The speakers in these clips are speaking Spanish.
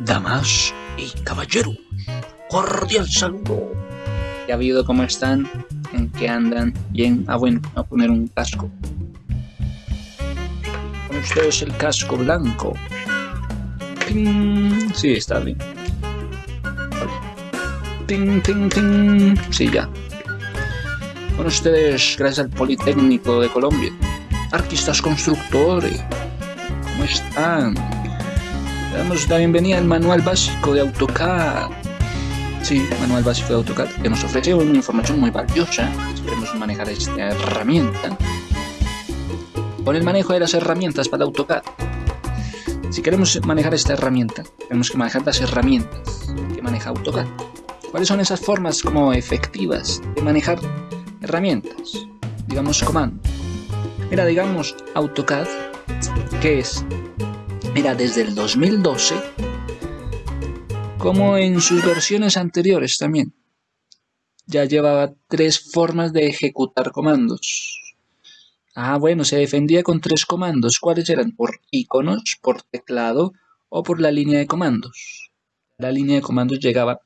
Damas y caballeros, cordial saludo. ¿Qué ha habido? ¿Cómo están? ¿En qué andan? Bien. Ah, bueno, a poner un casco. Con ustedes el casco blanco. ¡Ping! Sí, está bien. Vale. ¡Ting, ting, ting! Sí, ya. Con ustedes, gracias al Politécnico de Colombia. Artistas constructores. ¿Cómo están? Damos la bienvenida al manual básico de AutoCAD. Sí, manual básico de AutoCAD, que nos ofrece una información muy valiosa. Esperemos manejar esta herramienta. Con el manejo de las herramientas para AutoCAD. Si queremos manejar esta herramienta, tenemos que manejar las herramientas que maneja AutoCAD. ¿Cuáles son esas formas como efectivas de manejar herramientas? Digamos comando. Mira, digamos AutoCAD, que es Mira, desde el 2012, como en sus versiones anteriores también, ya llevaba tres formas de ejecutar comandos. Ah, bueno, se defendía con tres comandos. ¿Cuáles eran? Por iconos, por teclado o por la línea de comandos. La línea de comandos llegaba...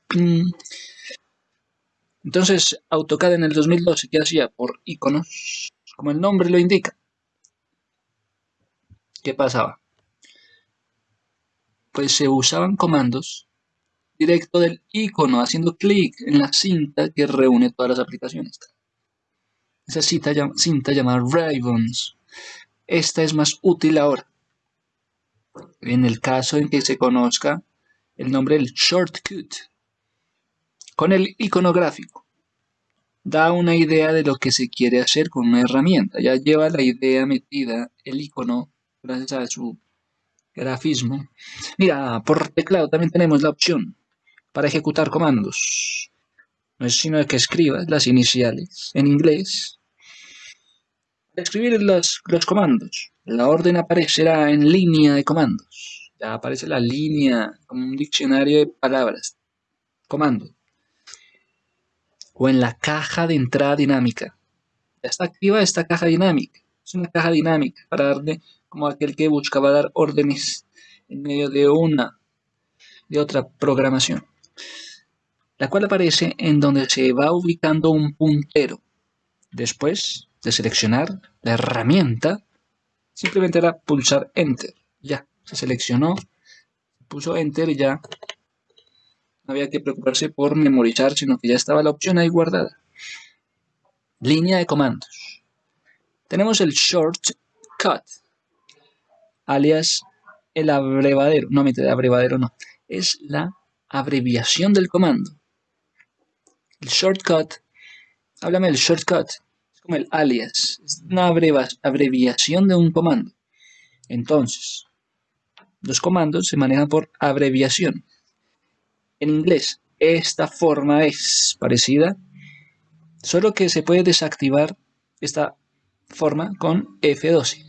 Entonces, AutoCAD en el 2012, ¿qué hacía? Por iconos, como el nombre lo indica. ¿Qué pasaba? Pues se usaban comandos directo del icono, haciendo clic en la cinta que reúne todas las aplicaciones. Esa cinta, cinta llamada Ribbons. Esta es más útil ahora. En el caso en que se conozca el nombre del shortcut. Con el icono gráfico. Da una idea de lo que se quiere hacer con una herramienta. Ya lleva la idea metida, el icono, gracias a su grafismo. Mira, por teclado también tenemos la opción para ejecutar comandos. No es sino que escribas las iniciales en inglés. Para escribir los, los comandos, la orden aparecerá en línea de comandos. Ya aparece la línea como un diccionario de palabras. Comando. O en la caja de entrada dinámica. Ya está activa esta caja dinámica. Es una caja dinámica para darle como aquel que buscaba dar órdenes en medio de una de otra programación, la cual aparece en donde se va ubicando un puntero. Después de seleccionar la herramienta, simplemente era pulsar Enter. Ya, se seleccionó, puso Enter y ya no había que preocuparse por memorizar, sino que ya estaba la opción ahí guardada. Línea de comandos. Tenemos el Shortcut, alias el abrevadero. No, de abrevadero no. Es la abreviación del comando. El shortcut, háblame del shortcut, es como el alias, es una abreviación de un comando. Entonces, los comandos se manejan por abreviación. En inglés, esta forma es parecida, solo que se puede desactivar esta forma con F12.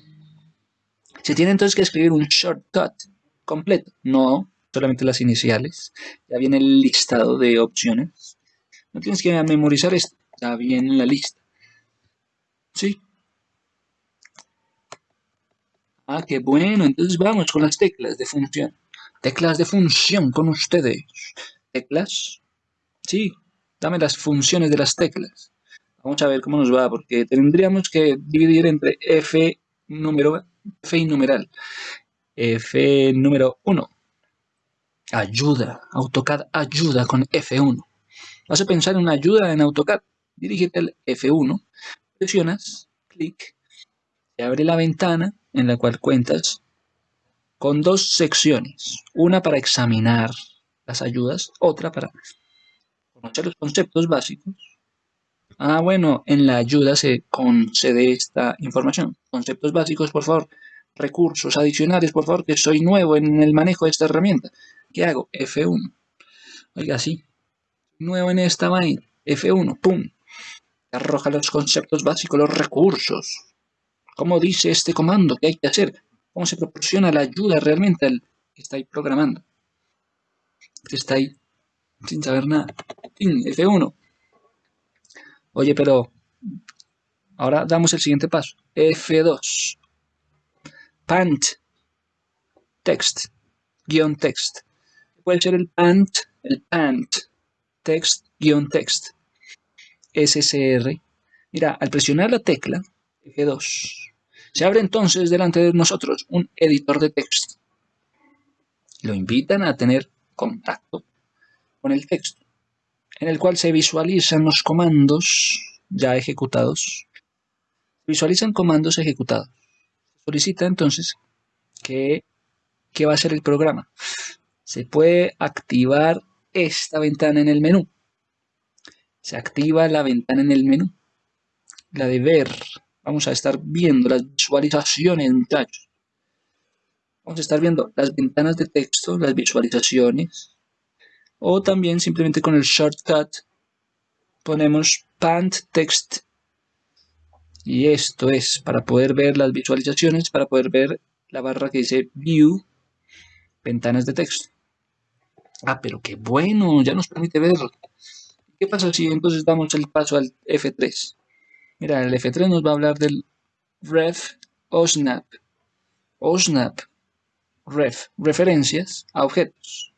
Se tiene entonces que escribir un shortcut completo, no solamente las iniciales. Ya viene el listado de opciones. No tienes que memorizar esto, ya viene en la lista. ¿Sí? Ah, qué bueno. Entonces vamos con las teclas de función. Teclas de función con ustedes. ¿Teclas? Sí, dame las funciones de las teclas. Vamos a ver cómo nos va, porque tendríamos que dividir entre F número F numeral. F número 1. Ayuda. AutoCAD ayuda con F1. Vas a pensar en una ayuda en AutoCAD. Dirígete al F1. Presionas. Clic. Se abre la ventana en la cual cuentas con dos secciones. Una para examinar las ayudas. Otra para conocer los conceptos básicos. Ah, bueno, en la ayuda se concede esta información. Conceptos básicos, por favor. Recursos adicionales, por favor, que soy nuevo en el manejo de esta herramienta. ¿Qué hago? F1. Oiga, sí. Nuevo en esta vaina. F1, pum. Arroja los conceptos básicos, los recursos. ¿Cómo dice este comando? ¿Qué hay que hacer? ¿Cómo se proporciona la ayuda realmente al que está ahí programando? Que está ahí sin saber nada. F1. Oye, pero ahora damos el siguiente paso. F2. Pant. Text. Guión text. puede ser el PANT, el PANT, text-text, SCR. Mira, al presionar la tecla F2, se abre entonces delante de nosotros un editor de texto. Lo invitan a tener contacto con el texto, en el cual se visualizan los comandos ya ejecutados. Visualizan comandos ejecutados. Solicita entonces que, va a ser el programa. Se puede activar esta ventana en el menú. Se activa la ventana en el menú. La de ver. Vamos a estar viendo las visualizaciones, muchachos. Vamos a estar viendo las ventanas de texto, las visualizaciones. O también simplemente con el shortcut ponemos Pant Text. Y esto es para poder ver las visualizaciones, para poder ver la barra que dice View, ventanas de texto. Ah, pero qué bueno, ya nos permite ver. ¿Qué pasa si entonces damos el paso al F3? Mira, el F3 nos va a hablar del ref o snap. O snap, ref, referencias a objetos.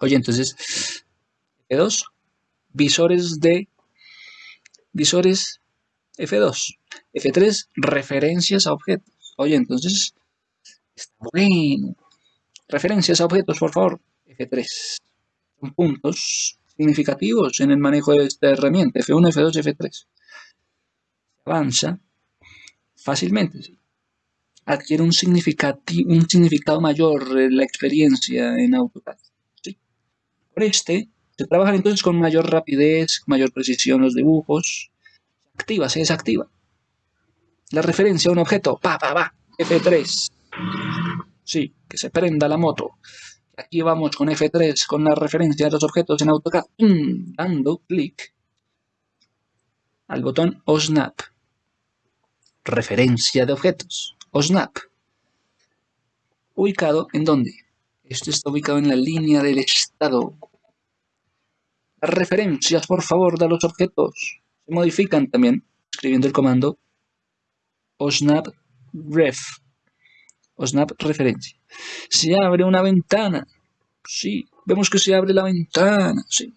Oye, entonces, F2, visores de, visores F2. F3, referencias a objetos. Oye, entonces, está bueno. Referencias a objetos, por favor. F3. Son puntos significativos en el manejo de esta herramienta. F1, F2, F3. Avanza fácilmente. Adquiere un, un significado mayor la experiencia en AutoCAD. Por este, se trabajan entonces con mayor rapidez, mayor precisión los dibujos. Activa, se desactiva. La referencia a un objeto, pa, pa, pa, F3. Sí, que se prenda la moto. Aquí vamos con F3, con la referencia a los objetos en AutoCAD, dando clic al botón OSNAP. Referencia de objetos, OSNAP. Ubicado en dónde? Esto está ubicado en la línea del estado. Las referencias, por favor, de los objetos se modifican también escribiendo el comando OSNAP ref o snap referencia. Se abre una ventana. Sí, vemos que se abre la ventana. Sí.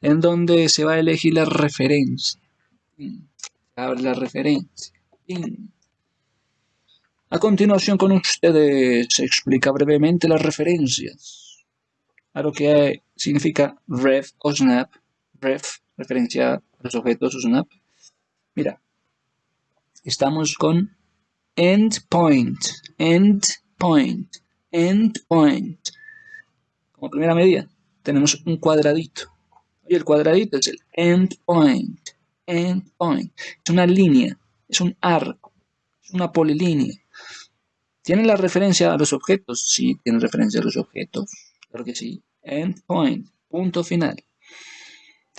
En donde se va a elegir la referencia. Se abre la referencia. A continuación con ustedes se explica brevemente las referencias. A lo que significa ref o snap. Ref, referencia los objetos o snap. Mira, estamos con endpoint, endpoint, endpoint. Como primera medida tenemos un cuadradito. Y el cuadradito es el endpoint, endpoint. Es una línea, es un arco, es una polilínea. ¿Tiene la referencia a los objetos? Sí, tiene referencia a los objetos. Claro que sí. Endpoint, punto final.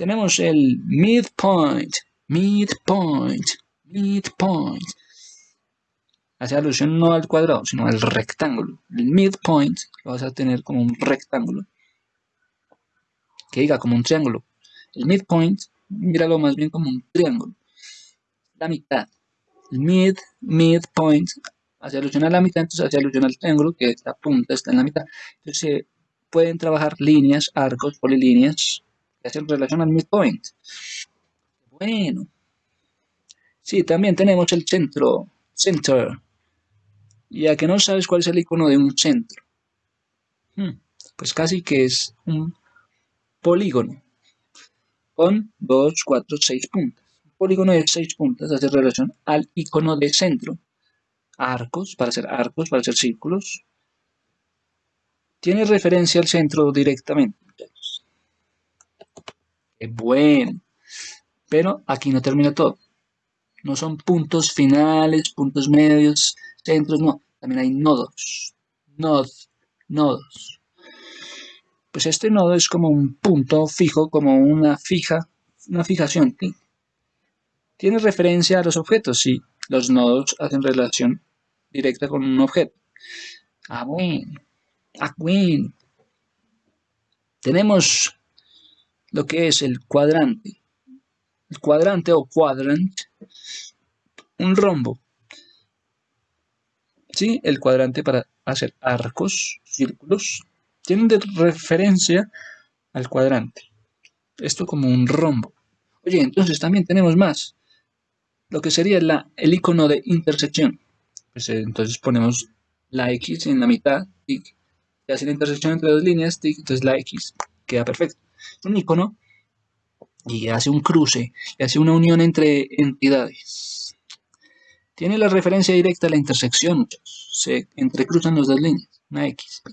Tenemos el midpoint, midpoint, midpoint hace alusión no al cuadrado, sino al rectángulo. El midpoint lo vas a tener como un rectángulo. Que diga como un triángulo. El midpoint, míralo más bien como un triángulo. La mitad. El mid, midpoint, hace alusión a la mitad, entonces hace alusión al triángulo, que la punta está en la mitad. Entonces se pueden trabajar líneas, arcos, polilíneas, hacen relación al midpoint. Bueno. Sí, también tenemos el centro, center, ya que no sabes cuál es el icono de un centro. Hmm, pues casi que es un polígono con 2, 4, 6 puntas. Un polígono de 6 puntas hace relación al icono de centro. Arcos, para hacer arcos, para hacer círculos. Tiene referencia al centro directamente. Qué bueno. Pero aquí no termina todo. No son puntos finales, puntos medios, centros, no. También hay nodos. Nodos. Nodos. Pues este nodo es como un punto fijo, como una fija, una fijación. ¿Tiene referencia a los objetos? Sí. Los nodos hacen relación directa con un objeto. Ah, bueno. Ah, bueno. Tenemos lo que es el cuadrante. El cuadrante o quadrant, un rombo. ¿sí? El cuadrante para hacer arcos, círculos, tienen de referencia al cuadrante. Esto como un rombo. Oye, entonces también tenemos más. Lo que sería la, el icono de intersección. Pues eh, entonces ponemos la X en la mitad, tic. Y hace la intersección entre dos líneas, tic. Entonces la X queda perfecto. Un icono y hace un cruce, y hace una unión entre entidades. Tiene la referencia directa a la intersección, se entrecruzan las dos líneas, una X.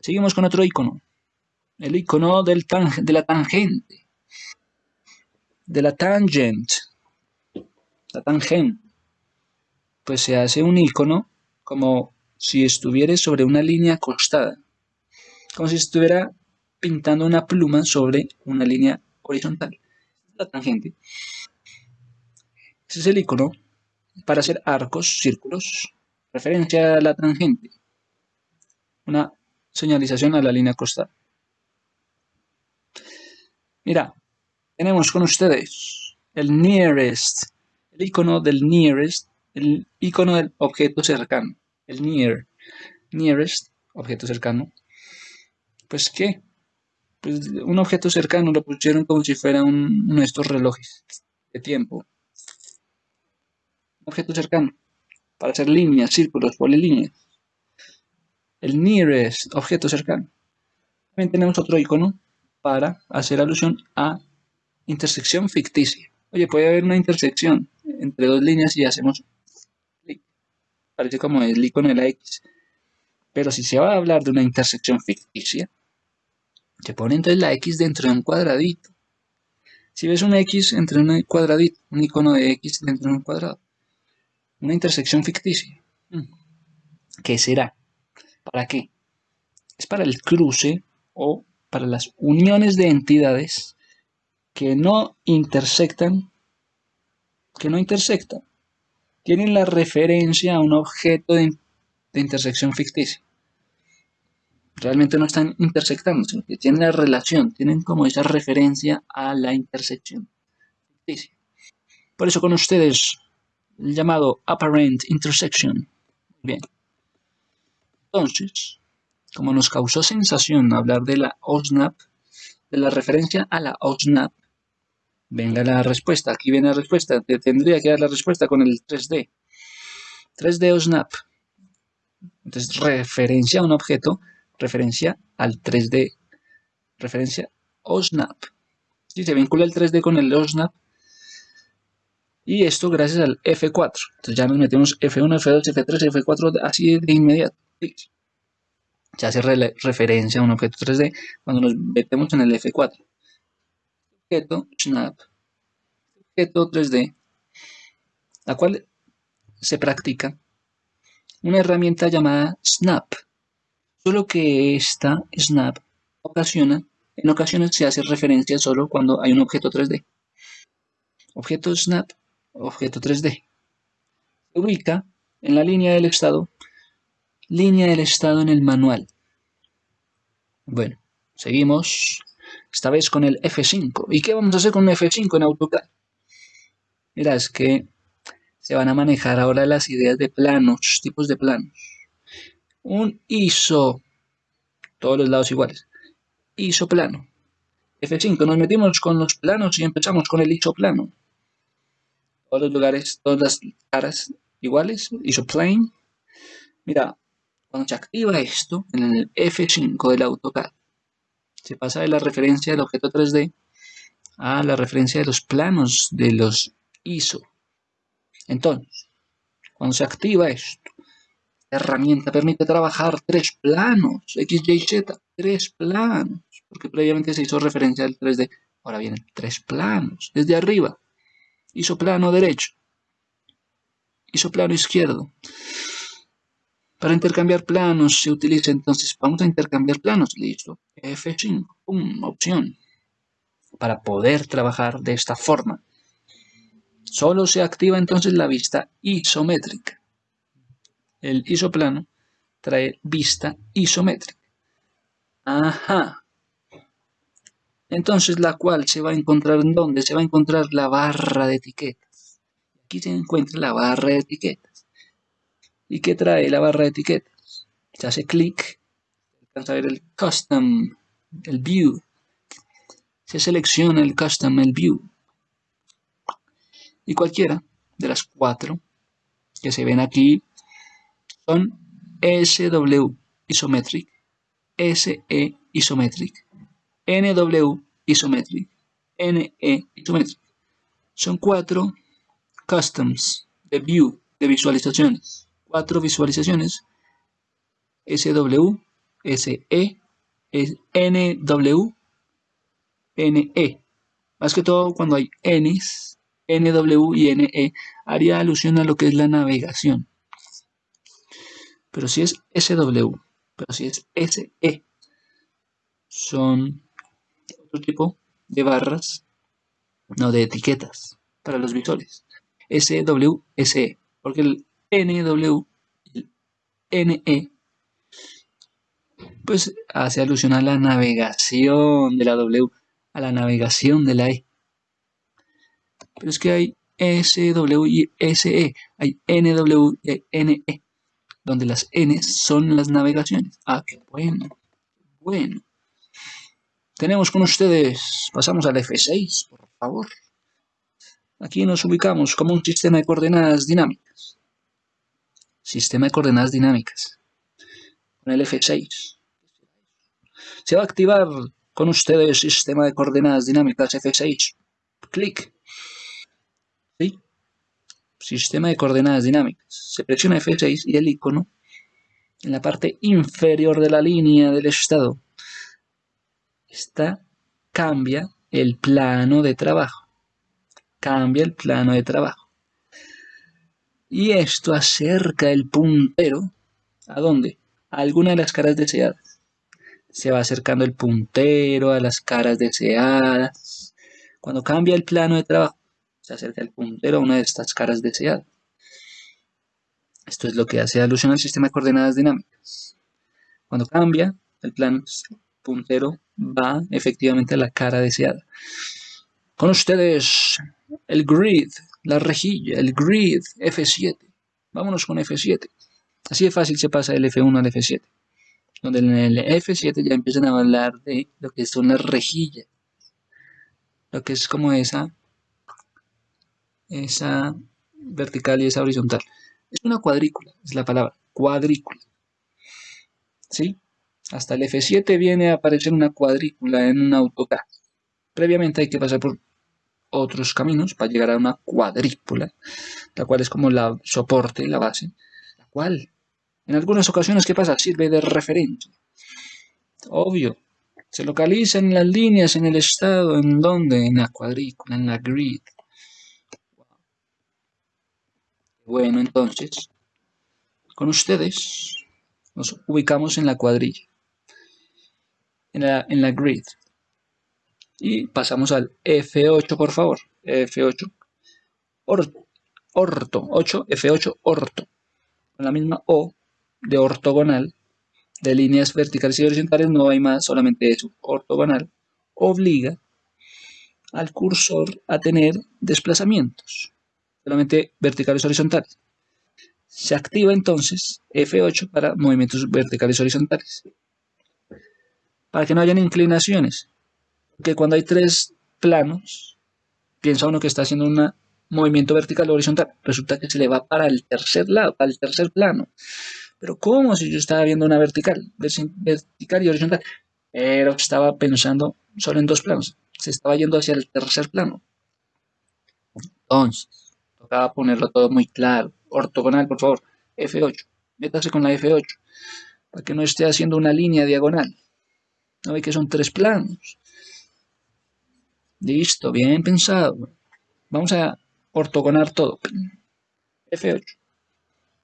Seguimos con otro icono, el icono del de la tangente, de la tangent, la tangente. Pues se hace un icono como si estuviera sobre una línea acostada, como si estuviera pintando una pluma sobre una línea horizontal. La tangente. Ese es el icono para hacer arcos, círculos. Referencia a la tangente. Una señalización a la línea costal. Mira, tenemos con ustedes el nearest, el icono del nearest, el icono del objeto cercano, el near, nearest, objeto cercano. Pues, ¿qué? Pues, un objeto cercano lo pusieron como si fuera uno de estos relojes de tiempo. Un objeto cercano, para hacer líneas, círculos, polilíneas. El nearest, objeto cercano. También tenemos otro icono para hacer alusión a intersección ficticia. Oye, puede haber una intersección entre dos líneas y hacemos clic. Parece como el icono de la X. Pero si se va a hablar de una intersección ficticia, se pone entonces la X dentro de un cuadradito. Si ves una X entre un cuadradito, un icono de X dentro de un cuadrado. Una intersección ficticia. ¿Qué será? ¿Para qué? Es para el cruce o para las uniones de entidades que no intersectan, que no intersectan, tienen la referencia a un objeto de intersección ficticia realmente no están intersectando, sino que tienen la relación, tienen como esa referencia a la intersección. Por eso con ustedes, el llamado apparent intersection. Bien. Entonces, como nos causó sensación hablar de la OSNAP, de la referencia a la OSNAP, venga la respuesta. Aquí viene la respuesta. Te tendría que dar la respuesta con el 3D. 3D OSNAP. Entonces, referencia a un objeto referencia al 3D, referencia OSNAP. Si se vincula el 3D con el OSNAP. Y esto gracias al F4. Entonces ya nos metemos F1, F2, F3, F4 así de inmediato. Se hace referencia a un objeto 3D cuando nos metemos en el F4. Objeto Snap. Objeto 3D. La cual se practica una herramienta llamada Snap. Solo que esta snap ocasiona, en ocasiones se hace referencia solo cuando hay un objeto 3D. Objeto snap, objeto 3D. Se ubica en la línea del estado, línea del estado en el manual. Bueno, seguimos esta vez con el F5. ¿Y qué vamos a hacer con un F5 en AutoCAD? Mira, es que se van a manejar ahora las ideas de planos, tipos de planos un ISO, todos los lados iguales, ISO plano. F5, nos metimos con los planos y empezamos con el ISO plano. Todos los lugares, todas las caras iguales, ISO plane. Mira, cuando se activa esto en el F5 del AutoCAD, se pasa de la referencia del objeto 3D a la referencia de los planos de los ISO. Entonces, cuando se activa esto, herramienta permite trabajar tres planos, X, Y, Z, tres planos, porque previamente se hizo referencia al 3D. Ahora vienen tres planos, desde arriba, hizo plano derecho, hizo plano izquierdo. Para intercambiar planos se utiliza entonces, vamos a intercambiar planos, listo, F5, pum, opción. Para poder trabajar de esta forma, solo se activa entonces la vista isométrica el isoplano trae vista isométrica. Ajá. Entonces la cual se va a encontrar en dónde? Se va a encontrar la barra de etiquetas. Aquí se encuentra la barra de etiquetas. ¿Y qué trae la barra de etiquetas? Se hace clic, alcanza a ver el custom, el view. Se selecciona el custom, el view. Y cualquiera de las cuatro que se ven aquí son SW isometric, SE isometric, NW isometric, NE isometric. Son cuatro customs de view, de visualizaciones. Cuatro visualizaciones SW, SE, NW, NE. Más que todo cuando hay Ns, NW y NE, haría alusión a lo que es la navegación. Pero si es SW, pero si es SE, son otro tipo de barras, no de etiquetas para los visores. SW, SE, porque el NW el NE pues hace alusión a la navegación de la W, a la navegación de la E. Pero es que hay SW y SE, hay NW y NE, donde las N son las navegaciones. Ah, qué bueno, bueno. Tenemos con ustedes, pasamos al F6, por favor. Aquí nos ubicamos como un sistema de coordenadas dinámicas. Sistema de coordenadas dinámicas. Con el F6. Se va a activar con ustedes sistema de coordenadas dinámicas F6. Clic. Sistema de coordenadas dinámicas. Se presiona F6 y el icono en la parte inferior de la línea del estado está cambia el plano de trabajo. Cambia el plano de trabajo. Y esto acerca el puntero ¿a dónde? A alguna de las caras deseadas se va acercando el puntero a las caras deseadas. Cuando cambia el plano de trabajo, se acerca el puntero a una de estas caras deseadas. Esto es lo que hace alusión al sistema de coordenadas dinámicas. Cuando cambia el plano, el puntero va efectivamente a la cara deseada. Con ustedes, el grid, la rejilla, el grid F7. Vámonos con F7. Así de fácil se pasa del F1 al F7 donde en el F7 ya empiezan a hablar de lo que son las rejillas, lo que es como esa, esa vertical y esa horizontal. Es una cuadrícula, es la palabra, cuadrícula. ¿Sí? Hasta el F7 viene a aparecer una cuadrícula en un AutoCAD. Previamente hay que pasar por otros caminos para llegar a una cuadrícula, la cual es como la soporte, la base, la cual en algunas ocasiones, ¿qué pasa? Sirve de referencia. Obvio. Se localiza en las líneas, en el estado, en donde, en la cuadrícula, en la grid. Bueno, entonces, con ustedes nos ubicamos en la cuadrilla, en la, en la grid. Y pasamos al F8, por favor. F8. Orto. Orto. 8. F8. Orto. Con la misma O de ortogonal, de líneas verticales y horizontales, no hay más, solamente eso, ortogonal, obliga al cursor a tener desplazamientos, solamente verticales horizontales. Se activa entonces F8 para movimientos verticales horizontales. Para que no hayan inclinaciones. Porque cuando hay tres planos, piensa uno que está haciendo un movimiento vertical o horizontal. Resulta que se le va para el tercer lado, para el tercer plano. Pero ¿cómo si yo estaba viendo una vertical, vertical y horizontal? Pero estaba pensando solo en dos planos. Se estaba yendo hacia el tercer plano. Entonces, tocaba ponerlo todo muy claro. Ortogonal, por favor. F8. Métase con la F8. Para que no esté haciendo una línea diagonal. ¿No ve que son tres planos? Listo, bien pensado. Vamos a ortogonar todo. F8.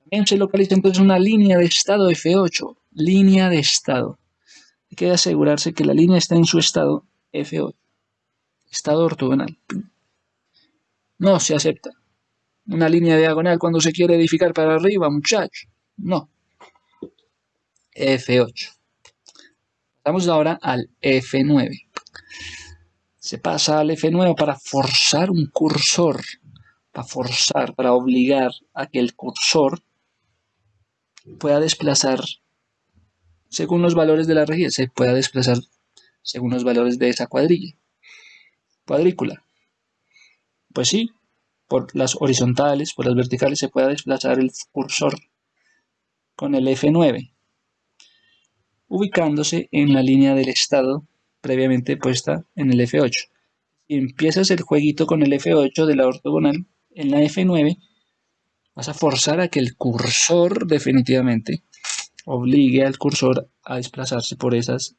También se localiza entonces una línea de estado F8, línea de estado. Hay que asegurarse que la línea está en su estado F8, estado ortogonal. No se acepta. Una línea diagonal cuando se quiere edificar para arriba, muchacho. No. F8. Pasamos ahora al F9. Se pasa al F9 para forzar un cursor, para forzar, para obligar a que el cursor pueda desplazar según los valores de la rejilla, se pueda desplazar según los valores de esa cuadrilla, cuadrícula. Pues sí, por las horizontales, por las verticales se pueda desplazar el cursor con el F9, ubicándose en la línea del estado previamente puesta en el F8. Si empiezas el jueguito con el F8 de la ortogonal, en la F9 vas a forzar a que el cursor definitivamente obligue al cursor a desplazarse por esas,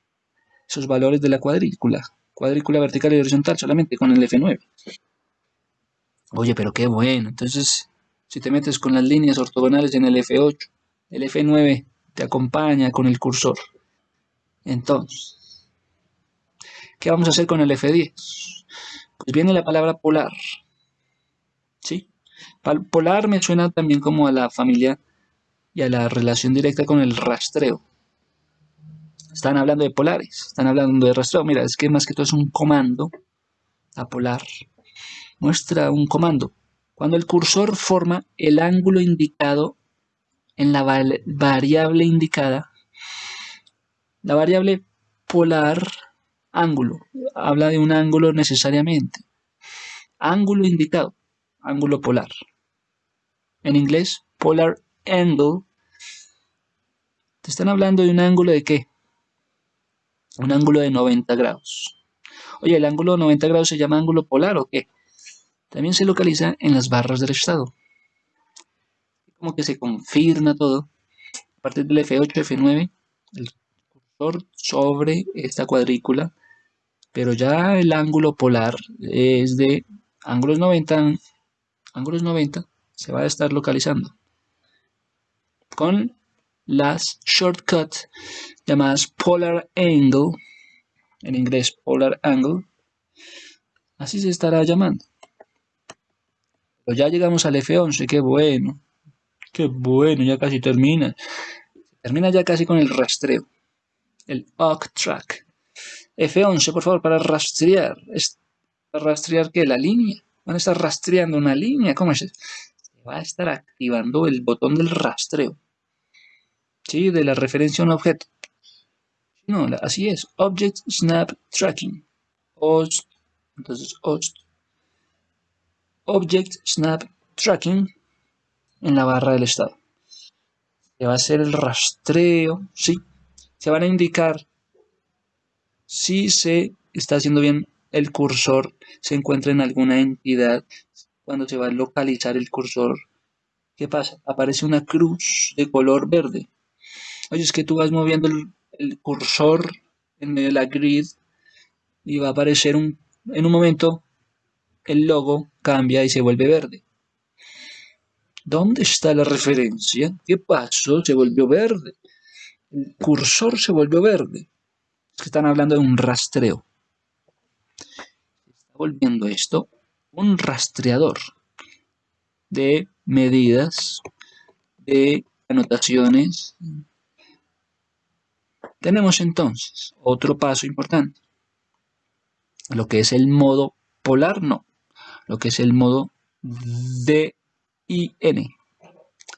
esos valores de la cuadrícula. Cuadrícula vertical y horizontal solamente con el F9. Oye, pero qué bueno. Entonces, si te metes con las líneas ortogonales en el F8, el F9 te acompaña con el cursor. Entonces, ¿qué vamos a hacer con el F10? Pues viene la palabra polar. ¿Sí? Polar me suena también como a la familia y a la relación directa con el rastreo. Están hablando de polares, están hablando de rastreo. Mira, es que más que todo es un comando. A polar muestra un comando. Cuando el cursor forma el ángulo indicado en la variable indicada, la variable polar ángulo habla de un ángulo necesariamente. Ángulo indicado, ángulo polar. En inglés, polar angle. Te están hablando de un ángulo de qué? Un ángulo de 90 grados. Oye, ¿el ángulo de 90 grados se llama ángulo polar o qué? También se localiza en las barras del estado. Como que se confirma todo. A partir del F8, F9, el cursor sobre esta cuadrícula. Pero ya el ángulo polar es de ángulos 90, ángulos 90 se va a estar localizando con las shortcuts llamadas polar angle, en inglés polar angle, así se estará llamando. Pero ya llegamos al F11, qué bueno, qué bueno, ya casi termina. Termina ya casi con el rastreo, el OC track. F11, por favor, para rastrear. ¿Para rastrear qué? La línea. Van a estar rastreando una línea. ¿Cómo es? Se va a estar activando el botón del rastreo. ¿Sí? De la referencia a un objeto. No, así es. Object Snap Tracking. OST. Entonces, OST. Object Snap Tracking en la barra del estado. Se va a hacer el rastreo. Sí. Se van a indicar si se está haciendo bien el cursor, se encuentra en alguna entidad, cuando se va a localizar el cursor, ¿qué pasa? Aparece una cruz de color verde. Oye, es que tú vas moviendo el, cursor en medio de la grid y va a aparecer un, en un momento el logo cambia y se vuelve verde. ¿Dónde está la referencia? ¿Qué pasó? Se volvió verde. El cursor se volvió verde que están hablando de un rastreo. Está volviendo esto un rastreador de medidas, de anotaciones. Tenemos entonces otro paso importante. Lo que es el modo polar, no. Lo que es el modo DIN.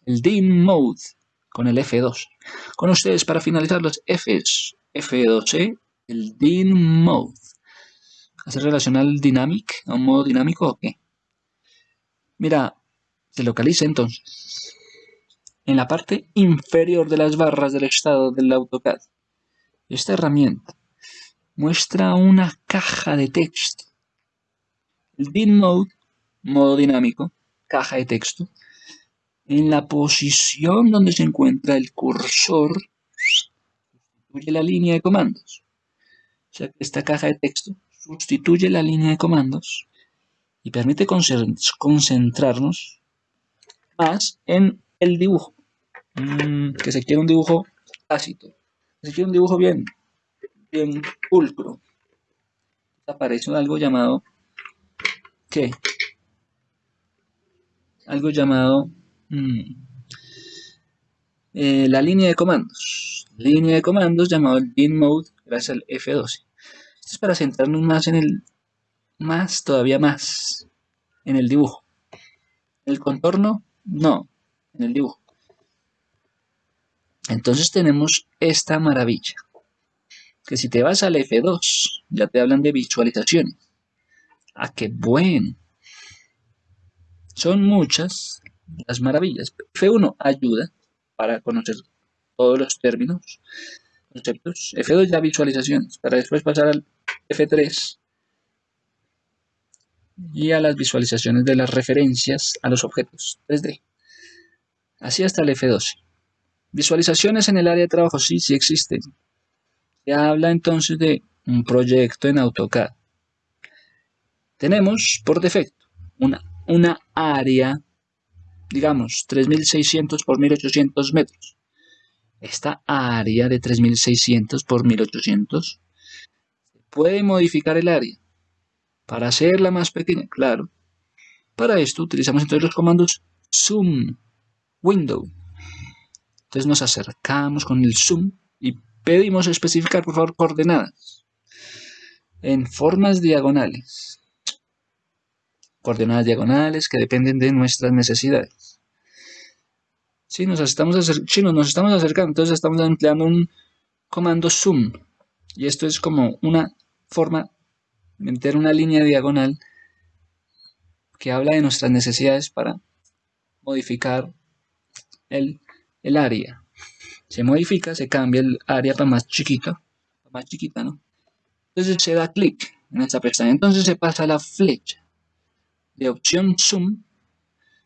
El DIN mode con el F2. Con ustedes para finalizar los Fs F12, el DIN mode. ¿Hace relación al dynamic, a un modo dinámico o qué? Mira, se localiza entonces en la parte inferior de las barras del estado del AutoCAD. Esta herramienta muestra una caja de texto. El DIN mode, modo dinámico, caja de texto, en la posición donde se encuentra el cursor sustituye la línea de comandos. O sea, esta caja de texto sustituye la línea de comandos y permite concentrarnos más en el dibujo. Mm, que se quiere un dibujo tácito. Que se quiere un dibujo bien, bien pulcro. Aparece algo llamado ¿qué? Algo llamado mm, eh, la línea de comandos. Línea de comandos llamado el bin mode gracias al F12. Esto es para centrarnos más en el, más, todavía más, en el dibujo. El contorno, no, en el dibujo. Entonces tenemos esta maravilla. Que si te vas al F2, ya te hablan de visualizaciones. Ah, qué bueno. Son muchas las maravillas. F1 ayuda para conocer todos los términos, conceptos. F2 ya visualizaciones, para después pasar al F3 y a las visualizaciones de las referencias a los objetos 3D. Así hasta el F12. Visualizaciones en el área de trabajo, sí, sí existen. Se habla entonces de un proyecto en AutoCAD. Tenemos por defecto una, una área, digamos, 3600 por 1800 metros. Esta área de 3600 por 1800 puede modificar el área para hacerla más pequeña, claro. Para esto utilizamos entonces los comandos zoom, window. Entonces nos acercamos con el zoom y pedimos especificar, por favor, coordenadas en formas diagonales. Coordenadas diagonales que dependen de nuestras necesidades. Si nos estamos, nos estamos acercando, entonces estamos empleando un comando zoom. Y esto es como una forma meter una línea diagonal que habla de nuestras necesidades para modificar el, área. Se modifica, se cambia el área para más chiquita, más chiquita, ¿no? Entonces se da clic en esta pestaña. Entonces se pasa la flecha de opción zoom.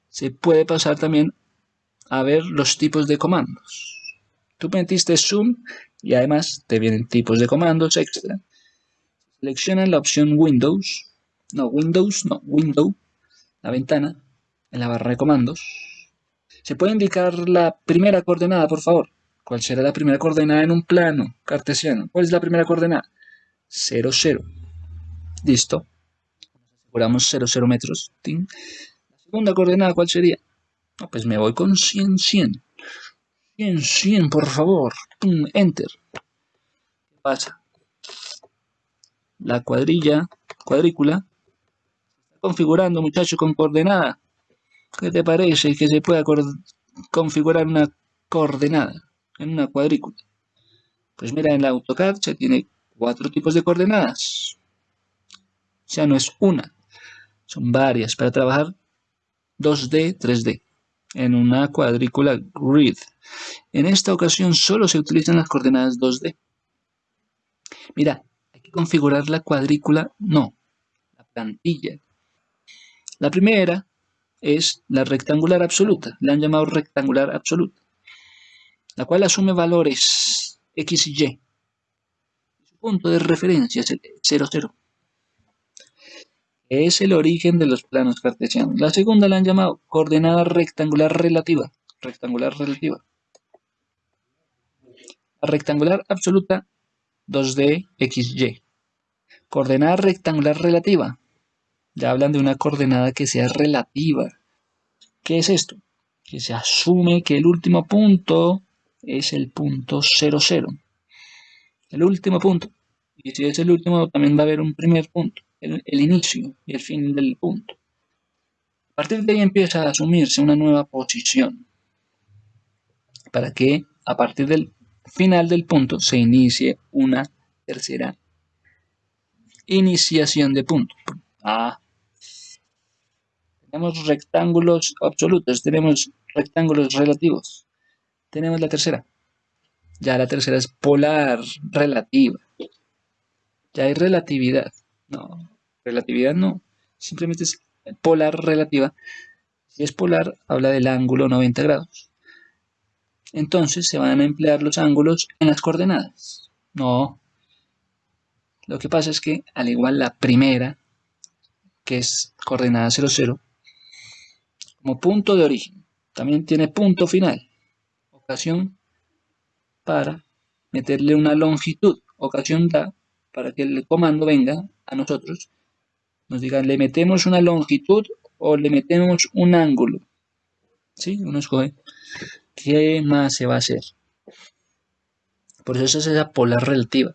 Se puede pasar también a ver los tipos de comandos. Tú metiste zoom y además te vienen tipos de comandos extra Selecciona la opción Windows, no, Windows, no, Window, la ventana, en la barra de comandos. ¿Se puede indicar la primera coordenada, por favor? ¿Cuál será la primera coordenada en un plano cartesiano? ¿Cuál es la primera coordenada? 0, 0. Listo. Aseguramos 0, 0 metros. La segunda coordenada, ¿cuál sería? Pues me voy con 100, 100. 100, 100, por favor. Enter. ¿Qué pasa? la cuadrilla, cuadrícula, se está configurando, muchachos, con coordenada. ¿Qué te parece que se pueda configurar una coordenada en una cuadrícula? Pues mira, en la AutoCAD se tiene cuatro tipos de coordenadas. O sea, no es una, son varias para trabajar 2D, 3D en una cuadrícula grid. En esta ocasión solo se utilizan las coordenadas 2D. Mira, configurar la cuadrícula? No, la plantilla. La primera es la rectangular absoluta, le han llamado rectangular absoluta, la cual asume valores x y y. Su punto de referencia es el 0, 0. Es el origen de los planos cartesianos. La segunda la han llamado coordenada rectangular relativa. Rectangular relativa. La rectangular absoluta 2D XY. Coordenada rectangular relativa. Ya hablan de una coordenada que sea relativa. ¿Qué es esto? Que se asume que el último punto es el punto 0, 0. El último punto. Y si es el último, también va a haber un primer punto. El, inicio y el fin del punto. A partir de ahí empieza a asumirse una nueva posición. Para que a partir del final del punto se inicie una tercera Iniciación de punto. Tenemos rectángulos absolutos, tenemos rectángulos relativos. Tenemos la tercera. Ya la tercera es polar relativa. Ya hay relatividad. No, relatividad no. Simplemente es polar relativa. Si es polar, habla del ángulo 90 grados. Entonces se van a emplear los ángulos en las coordenadas. No, lo que pasa es que, al igual la primera, que es coordenada 0, 0, como punto de origen, también tiene punto final. Ocasión para meterle una longitud. Ocasión da para que el comando venga a nosotros, nos diga, le metemos una longitud o le metemos un ángulo. ¿Sí? Uno escoge qué más se va a hacer. Por eso es esa polar relativa.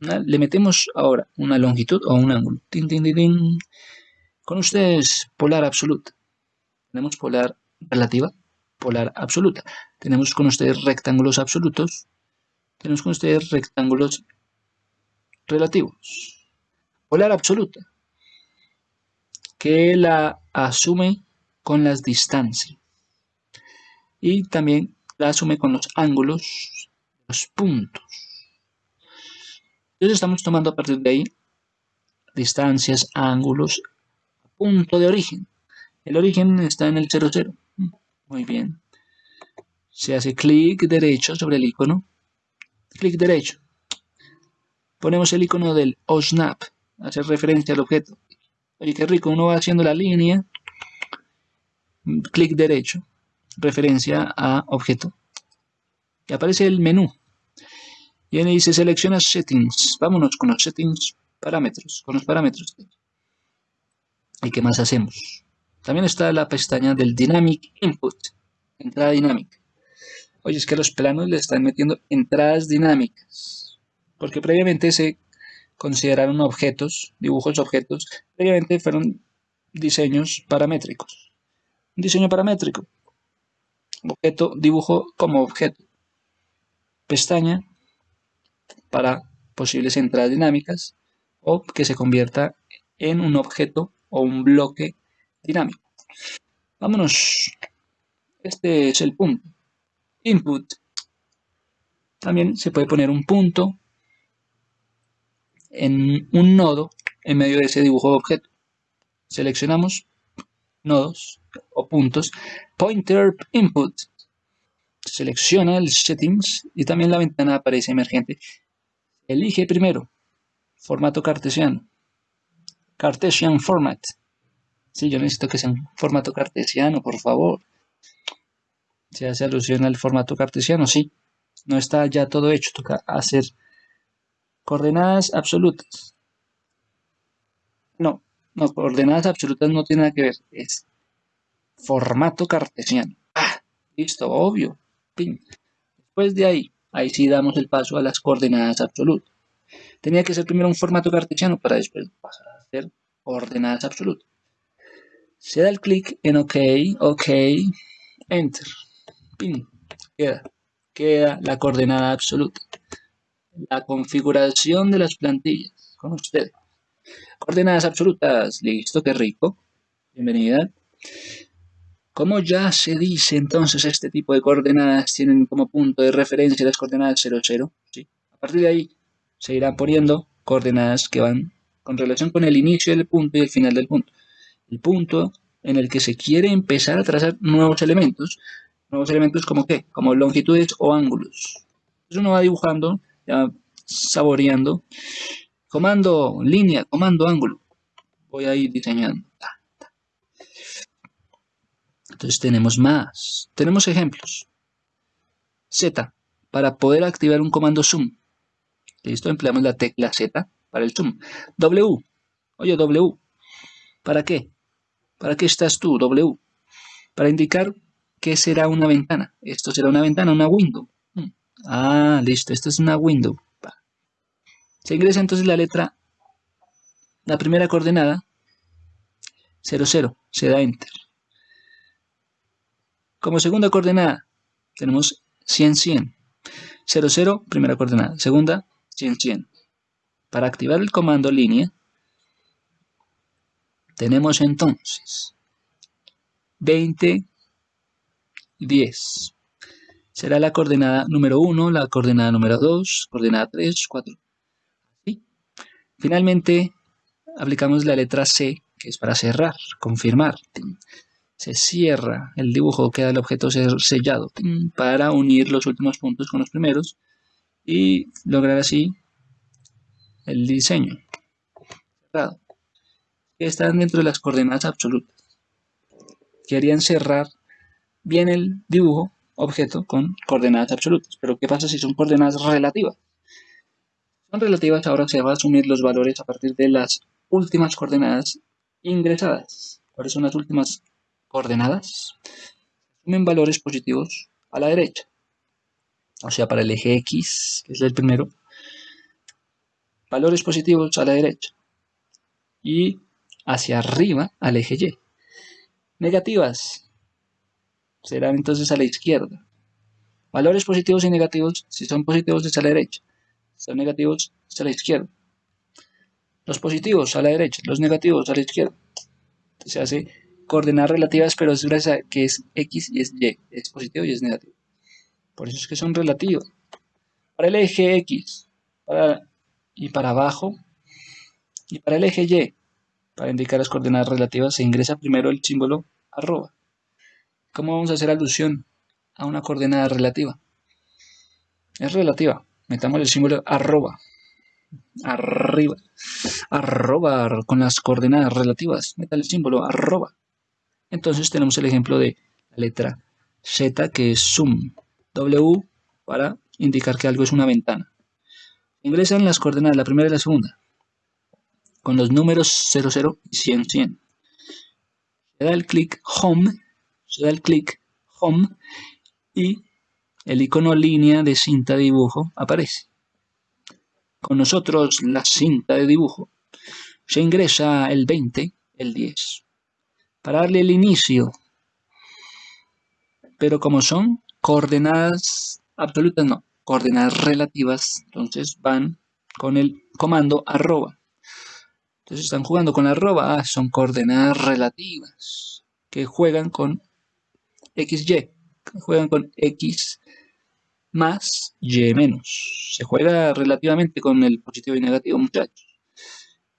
Le metemos ahora una longitud o un ángulo. Con ustedes, polar absoluta. Tenemos polar relativa. polar absoluta. Tenemos con ustedes rectángulos absolutos, tenemos con ustedes rectángulos relativos. Polar absoluta, que la asume con las distancias y también la asume con los ángulos, los puntos. Entonces estamos tomando a partir de ahí distancias, ángulos, punto de origen. El origen está en el 0, 0. Muy bien. Se hace clic derecho sobre el icono. Clic derecho. Ponemos el icono del OSNAP. Hace referencia al objeto. Oye, qué rico. Uno va haciendo la línea. Clic derecho. Referencia a objeto. Y aparece el menú. Y ahí dice selecciona settings. Vámonos con los settings parámetros. Con los parámetros. ¿Y qué más hacemos? También está la pestaña del Dynamic Input, entrada dinámica. Oye, es que los planos le están metiendo entradas dinámicas, porque previamente se consideraron objetos, dibujos objetos, previamente fueron diseños paramétricos. Un diseño paramétrico, objeto, dibujo como objeto. Pestaña para posibles entradas dinámicas o que se convierta en un objeto o un bloque dinámico. Vámonos. Este es el punto. Input. También se puede poner un punto en un nodo en medio de ese dibujo de objeto. Seleccionamos nodos o puntos. Pointer Input. Selecciona el Settings y también la ventana aparece emergente. Elige primero formato cartesiano. Cartesian Format. Sí, yo necesito que sea un formato cartesiano, por favor. Se hace alusión al formato cartesiano, sí. No está ya todo hecho, toca hacer coordenadas absolutas. No, no, coordenadas absolutas no tiene nada que ver, es formato cartesiano. Ah, listo, obvio. Después de ahí, ahí sí damos el paso a las coordenadas absolutas. Tenía que ser primero un formato cartesiano para después pasar a hacer coordenadas absolutas. Se da el clic en OK, OK, Enter. Pin. Queda. Queda la coordenada absoluta. La configuración de las plantillas con ustedes. Coordenadas absolutas. Listo, qué rico. Bienvenida. Como ya se dice entonces este tipo de coordenadas tienen como punto de referencia las coordenadas 0, 0. ¿sí? A partir de ahí se irán poniendo coordenadas que van con relación con el inicio del punto y el final del punto el punto en el que se quiere empezar a trazar nuevos elementos. Nuevos elementos como qué? Como longitudes o ángulos. Entonces uno va dibujando, saboreando. Comando, línea, comando, ángulo. Voy a ir diseñando. Entonces tenemos más. Tenemos ejemplos. Z, para poder activar un comando zoom. Listo, empleamos la tecla Z para el zoom. W, oye W, ¿para qué? ¿Para qué estás tú, W? Para indicar qué será una ventana. Esto será una ventana, una window. Ah, listo, esto es una window. Se ingresa entonces la letra, la primera coordenada, 0, 0, se da Enter. Como segunda coordenada, tenemos 100, 100. 0, 0, primera coordenada. Segunda, 100, 100. Para activar el comando línea, tenemos entonces 20, 10. Será la coordenada número 1, la coordenada número 2, coordenada 3, 4. Finalmente, aplicamos la letra C, que es para cerrar, confirmar. Se cierra el dibujo, queda el objeto sellado para unir los últimos puntos con los primeros y lograr así el diseño cerrado que están dentro de las coordenadas absolutas. Querían cerrar bien el dibujo objeto con coordenadas absolutas. Pero ¿qué pasa si son coordenadas relativas? Son relativas, ahora se va a asumir los valores a partir de las últimas coordenadas ingresadas. ¿Cuáles son las últimas coordenadas? Asumen valores positivos a la derecha. O sea, para el eje X, que es el primero, valores positivos a la derecha. Y hacia arriba al eje Y. Negativas serán entonces a la izquierda. Valores positivos y negativos, si son positivos es a la derecha, si son negativos es a la izquierda. Los positivos a la derecha, los negativos a la izquierda. Se hace coordenadas relativas, pero es gracias que es X y es Y, es positivo y es negativo. Por eso es que son relativos. Para el eje X y para abajo, y para el eje Y, para indicar las coordenadas relativas, se ingresa primero el símbolo arroba. ¿Cómo vamos a hacer alusión a una coordenada relativa? Es relativa. Metamos el símbolo arroba. Arriba. Arroba con las coordenadas relativas. Meta el símbolo arroba. Entonces tenemos el ejemplo de la letra Z que es zoom. W para indicar que algo es una ventana. Ingresan las coordenadas, la primera y la segunda, con los números 00 y 100, 100. Se da el clic Home se da el clic Home y el icono línea de cinta de dibujo aparece. Con nosotros la cinta de dibujo se ingresa el 20, el 10, para darle el inicio. Pero como son coordenadas absolutas, no, coordenadas relativas, entonces van con el comando arroba. Entonces están jugando con arroba, ah, son coordenadas relativas que juegan con XY. Juegan con X más Y menos. Se juega relativamente con el positivo y negativo, muchachos.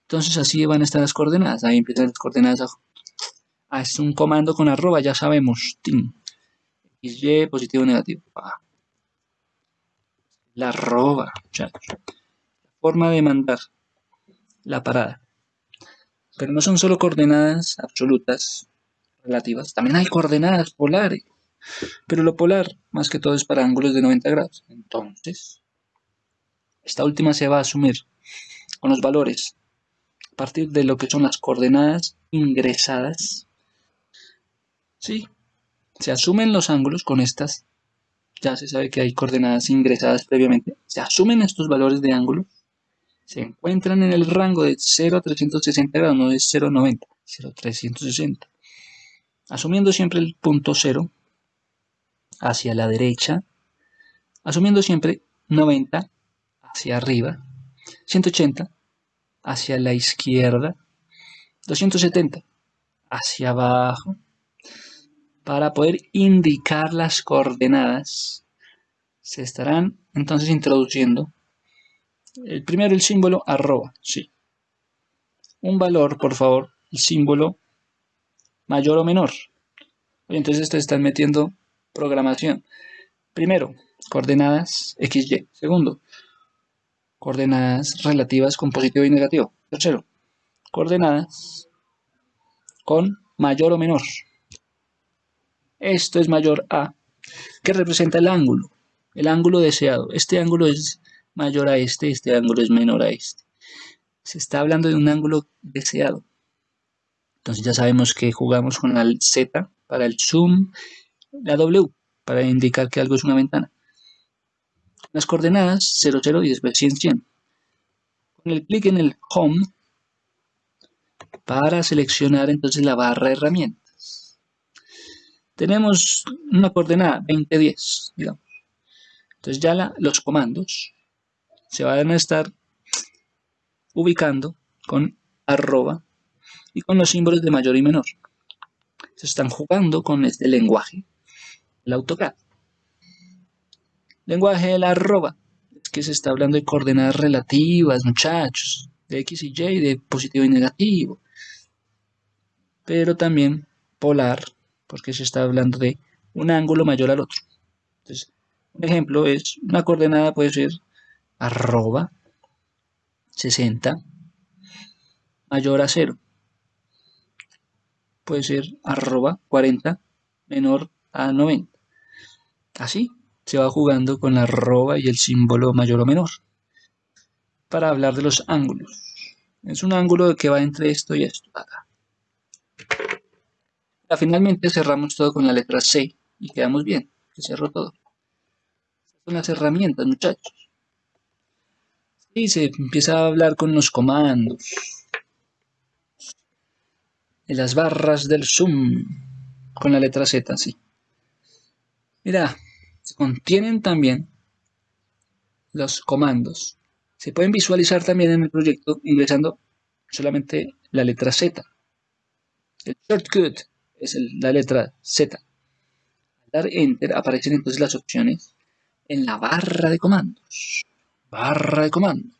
Entonces así van a estar las coordenadas. Ahí empiezan las coordenadas. Ah, es un comando con arroba, ya sabemos. XY, positivo, negativo. La arroba, muchachos. La forma de mandar la parada. Pero no son solo coordenadas absolutas, relativas. También hay coordenadas polares, pero lo polar más que todo es para ángulos de 90 grados. Entonces, esta última se va a asumir con los valores a partir de lo que son las coordenadas ingresadas. Sí, se asumen los ángulos con estas. Ya se sabe que hay coordenadas ingresadas previamente. Se asumen estos valores de ángulo. Se encuentran en el rango de 0 a 360 grados, no es 0 a 90, 0 a 360 asumiendo siempre el punto 0 hacia la derecha, asumiendo siempre 90 hacia arriba, 180 hacia la izquierda, 270 hacia abajo, para poder indicar las coordenadas, se estarán entonces introduciendo el primero el símbolo arroba, sí. Un valor, por favor, el símbolo mayor o menor. Entonces te están metiendo programación. Primero, coordenadas XY. Segundo, coordenadas relativas con positivo y negativo. Tercero, coordenadas con mayor o menor. Esto es mayor a, que representa el ángulo, el ángulo deseado. Este ángulo es mayor a este, este ángulo es menor a este. Se está hablando de un ángulo deseado. Entonces ya sabemos que jugamos con la Z para el zoom, la W para indicar que algo es una ventana. Las coordenadas 0, 0 y después 100, 100. Con el clic en el Home para seleccionar entonces la barra herramientas. Tenemos una coordenada 20, 10, digamos. Entonces ya los comandos se van a estar ubicando con arroba y con los símbolos de mayor y menor. Se están jugando con este lenguaje, el AutoCAD. Lenguaje de la arroba. Es que se está hablando de coordenadas relativas, muchachos, de X y Y, de positivo y negativo. Pero también polar, porque se está hablando de un ángulo mayor al otro. Entonces, un ejemplo es, una coordenada puede ser arroba 60 mayor a 0 puede ser arroba 40 menor a 90. Así se va jugando con la arroba y el símbolo mayor o menor. Para hablar de los ángulos. Es un ángulo que va entre esto y esto. Acá. Finalmente cerramos todo con la letra C y quedamos bien. Se cerró todo. son las herramientas, muchachos. Y se empieza a hablar con los comandos las barras del zoom con la letra Z, sí. Mira, contienen también los comandos. Se pueden visualizar también en el proyecto ingresando solamente la letra Z. El shortcut es la letra Z. Al dar Enter aparecen entonces las opciones en la barra de comandos. Barra de comandos.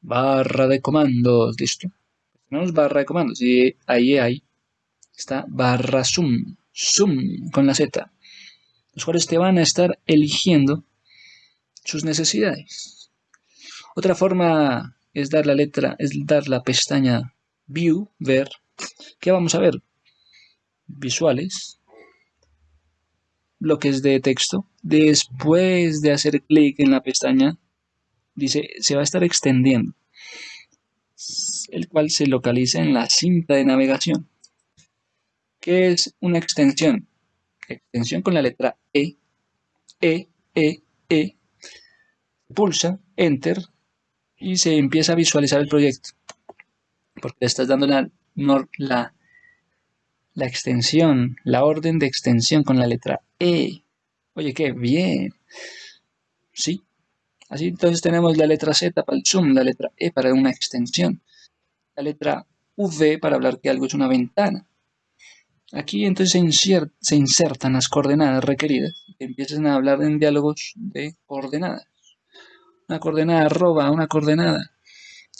Barra de comandos, listo. Tenemos barra de comandos y ahí hay está barra zoom, zoom con la Z, los cuales te van a estar eligiendo sus necesidades. Otra forma es dar la letra, es dar la pestaña View, ver. ¿Qué vamos a ver? Visuales, bloques de texto. Después de hacer clic en la pestaña, dice, se va a estar extendiendo, el cual se localiza en la cinta de navegación. ¿Qué es una extensión? Extensión con la letra E, E, E, E. Pulsa, Enter, y se empieza a visualizar el proyecto. Porque estás dando la, la, la extensión, la orden de extensión con la letra E. Oye, qué bien. Sí. Así entonces tenemos la letra Z para el zoom, la letra E para una extensión, la letra V para hablar que algo es una ventana, Aquí entonces se, insertan las coordenadas requeridas y empiezan a hablar en diálogos de coordenadas. Una coordenada arroba, una coordenada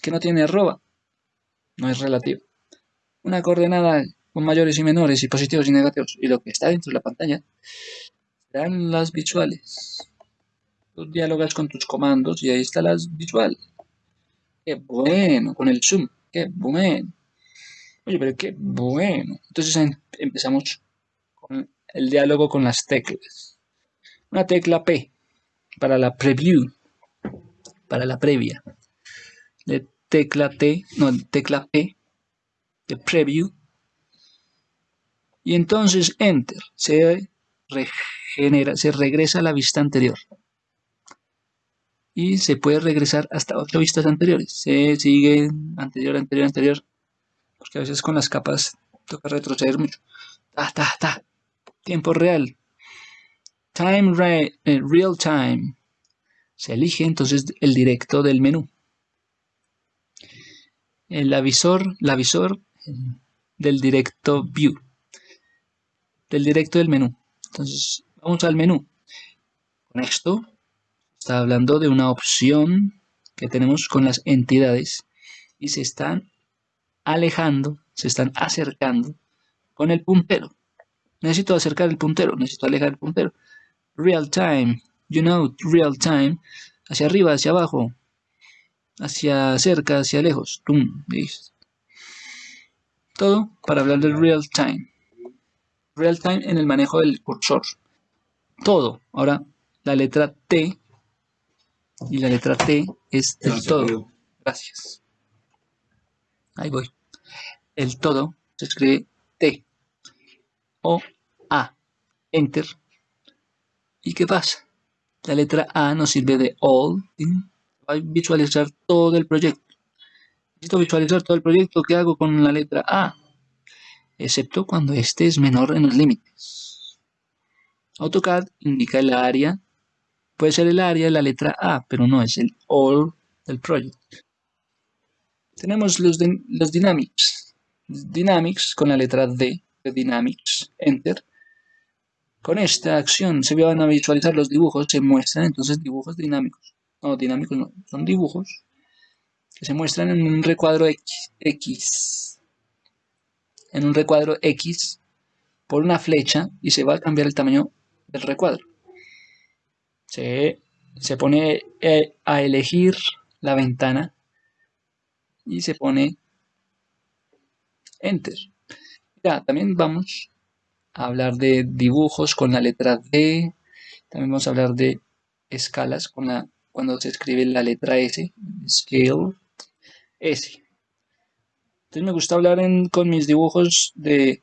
que no tiene arroba, no es relativa. Una coordenada con mayores y menores y positivos y negativos. Y lo que está dentro de la pantalla serán las visuales. Tú dialogas con tus comandos y ahí están las visuales. Qué bueno, con el zoom, qué bueno. Oye, pero qué bueno. Entonces em, empezamos con el diálogo con las teclas. Una tecla P para la preview, para la previa. De tecla T, no, tecla P de preview. Y entonces Enter. Se regenera, se regresa a la vista anterior. Y se puede regresar hasta otras vistas anteriores. Se sigue anterior, anterior, anterior porque a veces con las capas toca retroceder mucho. Ta, ta, ta. Tiempo real. Time eh, real time. Se elige entonces el directo del menú. El avisor, el avisor del directo view. Del directo del menú. Entonces, vamos al menú. Con esto, está hablando de una opción que tenemos con las entidades y se están alejando, se están acercando con el puntero. Necesito acercar el puntero, necesito alejar el puntero. Real time, you know, real time, hacia arriba, hacia abajo, hacia cerca, hacia lejos. Todo para hablar del real time. Real time en el manejo del cursor. Todo. Ahora, la letra T y la letra T es del todo. Gracias. Ahí voy el todo se escribe T o A. Enter. ¿Y qué pasa? La letra A nos sirve de All. Va a visualizar todo el proyecto. Necesito visualizar todo el proyecto. ¿Qué hago con la letra A? Excepto cuando este es menor en los límites. AutoCAD indica el área. Puede ser el área de la letra A, pero no es el All del proyecto. Tenemos los, Dynamics. Dynamics con la letra D de Dynamics, Enter. Con esta acción se van a visualizar los dibujos, se muestran entonces dibujos dinámicos. No, dinámicos no, son dibujos que se muestran en un recuadro X. En un recuadro X por una flecha y se va a cambiar el tamaño del recuadro. Se, se pone eh, a elegir la ventana y se pone Enter. Ya, también vamos a hablar de dibujos con la letra D. También vamos a hablar de escalas con la, cuando se escribe la letra S. Scale S. Entonces me gusta hablar con mis dibujos de,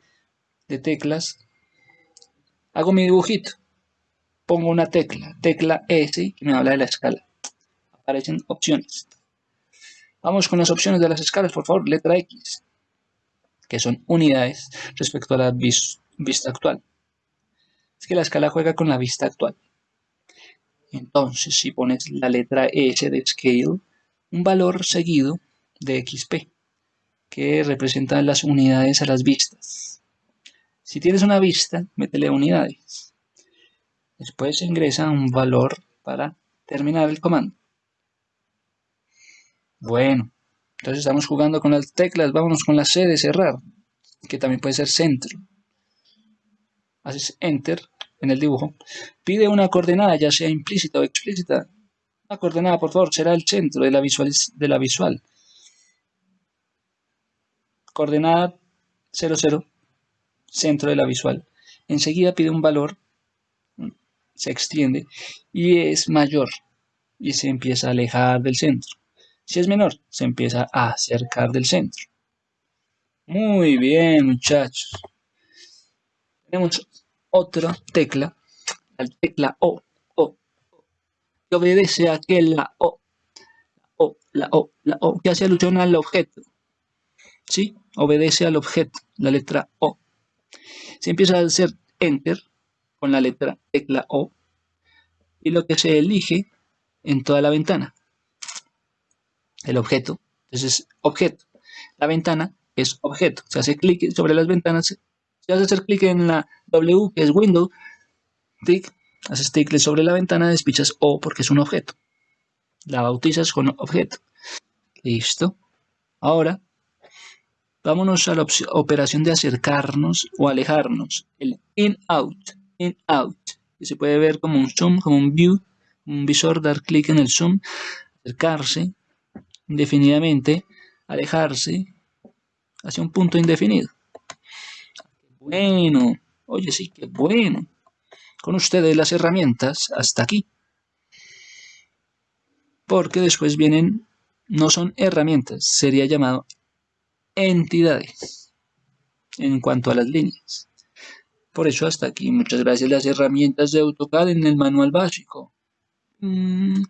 de teclas. Hago mi dibujito. Pongo una tecla, tecla S, que me habla de la escala. Aparecen opciones. Vamos con las opciones de las escalas, por favor. Letra X que son unidades respecto a la vista actual. es que la escala juega con la vista actual. Entonces, si pones la letra S de scale, un valor seguido de XP, que representa las unidades a las vistas. Si tienes una vista, métele unidades. Después ingresa un valor para terminar el comando. Bueno, entonces estamos jugando con las teclas, vámonos con la C de cerrar, que también puede ser centro. Haces Enter en el dibujo. Pide una coordenada, ya sea implícita o explícita. Una coordenada, por favor, será el centro de la visual. De la visual. Coordenada 00, centro de la visual. Enseguida pide un valor, se extiende y es mayor y se empieza a alejar del centro. Si es menor, se empieza a acercar del centro. Muy bien, muchachos. Tenemos otra tecla, la tecla O, O, que obedece a que la O, la O, la O, la O, que hace alusión al objeto. ¿Sí? Obedece al objeto, la letra O. Se empieza a hacer Enter con la letra tecla O y lo que se elige en toda la ventana el objeto. Entonces objeto. La ventana es objeto. Se hace clic sobre las ventanas. Se hace hacer clic en la W, que es Window. Tic. Haces clic sobre la ventana, despichas O porque es un objeto. La bautizas con objeto. Listo. Ahora, vámonos a la operación de acercarnos o alejarnos. El in-out. In-out. Que se puede ver como un zoom, como un view, un visor, dar clic en el zoom, acercarse, indefinidamente, alejarse hacia un punto indefinido. Bueno, oye, sí, qué bueno. Con ustedes las herramientas hasta aquí. Porque después vienen, no son herramientas, sería llamado entidades en cuanto a las líneas. Por eso hasta aquí, muchas gracias las herramientas de AutoCAD en el manual básico. Mm.